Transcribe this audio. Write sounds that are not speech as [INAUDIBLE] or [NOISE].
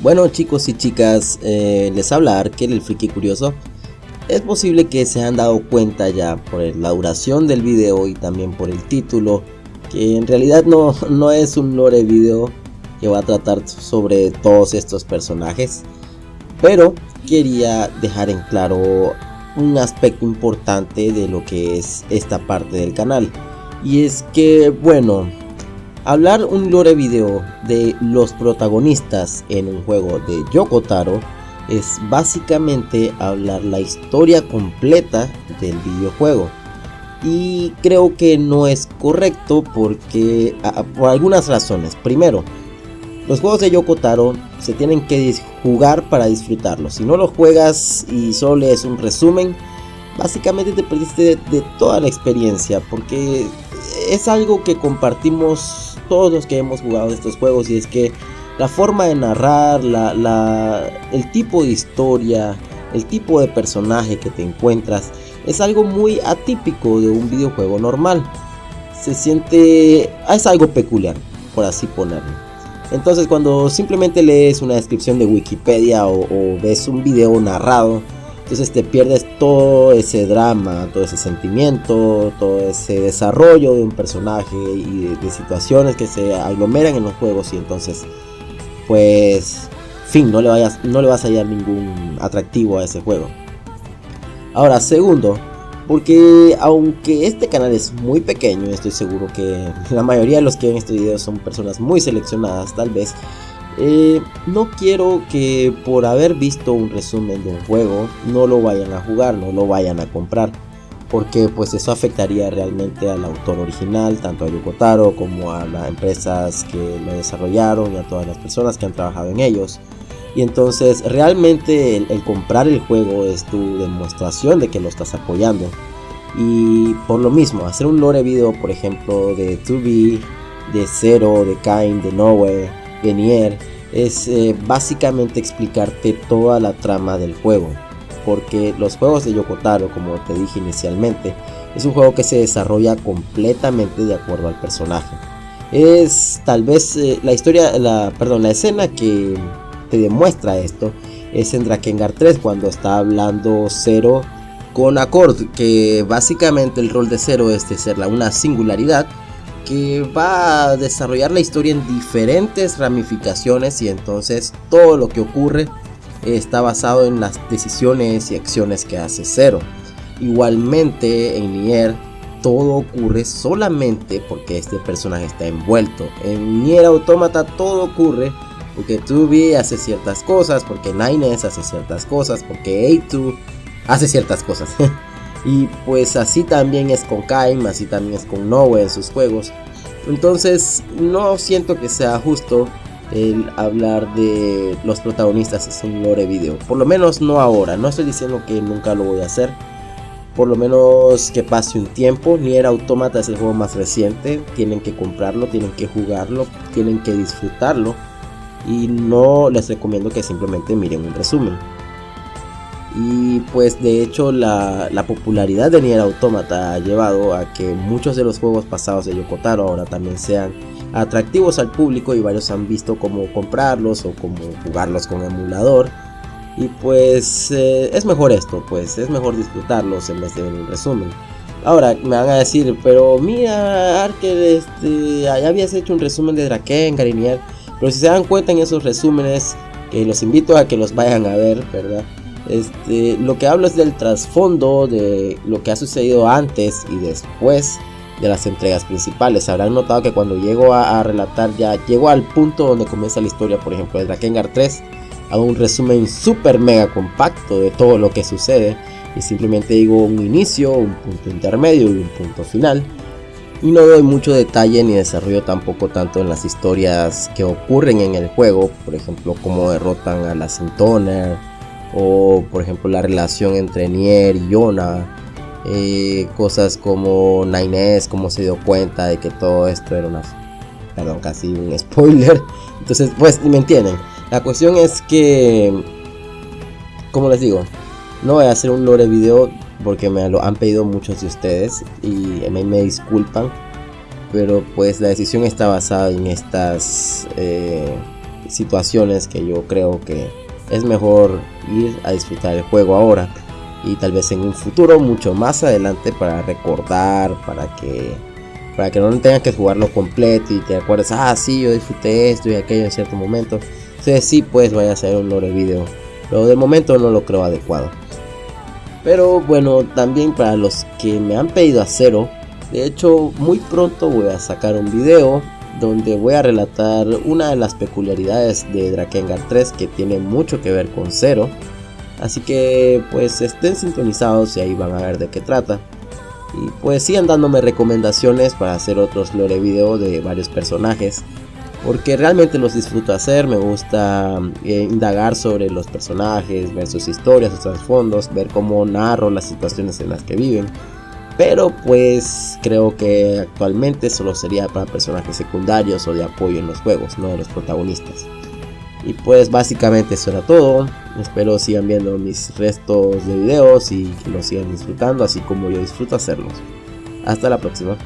Bueno chicos y chicas, eh, les habla Arkel, el friki curioso. Es posible que se han dado cuenta ya por la duración del video y también por el título que en realidad no, no es un lore video que va a tratar sobre todos estos personajes. Pero quería dejar en claro un aspecto importante de lo que es esta parte del canal. Y es que, bueno, Hablar un lore video de los protagonistas en un juego de Yoko Taro es básicamente hablar la historia completa del videojuego. Y creo que no es correcto porque por algunas razones. Primero, los juegos de Yoko Taro se tienen que jugar para disfrutarlos. Si no los juegas y solo lees un resumen, básicamente te perdiste de toda la experiencia porque es algo que compartimos todos los que hemos jugado estos juegos y es que la forma de narrar, la, el tipo de historia, el tipo de personaje que te encuentras es algo muy atípico de un videojuego normal. Se siente... es algo peculiar, por así ponerlo. Entonces cuando simplemente lees una descripción de Wikipedia o ves un video narrado, entonces te pierdes todo ese drama, todo ese sentimiento, todo ese desarrollo de un personaje y de, situaciones que se aglomeran en los juegos y entonces pues fin, no le, vayas, no le vas a hallar ningún atractivo a ese juego. Ahora, segundo, porque aunque este canal es muy pequeño, estoy seguro que la mayoría de los que ven este video son personas muy seleccionadas, tal vez eh, no quiero que por haber visto un resumen de un juego no lo vayan a jugar, no lo vayan a comprar. Porque pues eso afectaría realmente al autor original, tanto a Yokotaro como a las empresas que lo desarrollaron y a todas las personas que han trabajado en ellos. Y entonces realmente el, comprar el juego es tu demostración de que lo estás apoyando. Y por lo mismo, hacer un lore video, por ejemplo, de 2B, de Zero, de Kain, de Nowhere, Nier es eh, básicamente explicarte toda la trama del juego. Porque los juegos de Yokotaro, como te dije inicialmente, es un juego que se desarrolla completamente de acuerdo al personaje. Es tal vez eh, la historia, la, perdón, la escena que te demuestra esto es en Drakengard 3 cuando está hablando Zero con Accord, que básicamente el rol de Zero es de ser una singularidad que va a desarrollar la historia en diferentes ramificaciones y entonces todo lo que ocurre está basado en las decisiones y acciones que hace Zero. Igualmente en Nier todo ocurre solamente porque este personaje está envuelto. En Nier Automata todo ocurre porque 2B hace ciertas cosas, porque Nines hace ciertas cosas, porque A2 hace ciertas cosas. [LAUGHS] Y pues así también es con Kaim, así también es con Noe en sus juegos. Entonces no siento que sea justo el hablar de los protagonistas en un lore video. Por lo menos no ahora. No estoy diciendo que nunca lo voy a hacer. Por lo menos que pase un tiempo. Nier Automata es el juego más reciente. Tienen que comprarlo, tienen que jugarlo, tienen que disfrutarlo. Y no les recomiendo que simplemente miren un resumen. Y pues de hecho la, popularidad de Nier Automata ha llevado a que muchos de los juegos pasados de Yokotaro ahora también sean atractivos al público y varios han visto cómo comprarlos o cómo jugarlos con emulador. Y pues eh, es mejor esto, pues es mejor disfrutarlos en vez de ver un resumen. Ahora me van a decir, pero mira Arker, este, ya habías hecho un resumen de Draken, y Pero si se dan cuenta en esos resúmenes, que los invito a que los vayan a ver, ¿verdad? Este, lo que hablo es del trasfondo de lo que ha sucedido antes y después de las entregas principales. Habrán notado que cuando llego a, relatar ya llego al punto donde comienza la historia, por ejemplo, de Drakengard 3, hago un resumen super mega compacto de todo lo que sucede y simplemente digo un inicio, un punto intermedio y un punto final. Y no doy mucho detalle ni desarrollo tampoco tanto en las historias que ocurren en el juego, por ejemplo, cómo derrotan a la Sintoner, o por ejemplo la relación entre Nier y Yona, eh, cosas como Nines, cómo se dio cuenta de que todo esto era una, perdón, casi un [LAUGHS] spoiler, entonces pues me entienden, la cuestión es que, como les digo, no voy a hacer un lore video porque me lo han pedido muchos de ustedes y me, me disculpan, pero pues la decisión está basada en estas... Eh, situaciones que yo creo que es mejor ir a disfrutar el juego ahora y tal vez en un futuro mucho más adelante para recordar, para que para que no tengas que jugarlo completo y te acuerdes, ah, sí, yo disfruté esto y aquello en cierto momento. Entonces sí, pues vaya a hacer un lore video. Pero de momento no lo creo adecuado. Pero bueno, también para los que me han pedido hacerlo, de hecho muy pronto voy a sacar un video donde voy a relatar una de las peculiaridades de Drakengard 3 que tiene mucho que ver con Zero. Así que pues estén sintonizados y ahí van a ver de qué trata. Y pues sigan dándome recomendaciones para hacer otros lore video de varios personajes. Porque realmente los disfruto hacer, me gusta eh, indagar sobre los personajes, ver sus historias, sus trasfondos, ver cómo narro las situaciones en las que viven. Pero pues creo que actualmente solo sería para personajes secundarios o de apoyo en los juegos, no de los protagonistas. Y pues básicamente eso era todo. Espero sigan viendo mis restos de videos y que los sigan disfrutando así como yo disfruto hacerlos. Hasta la próxima.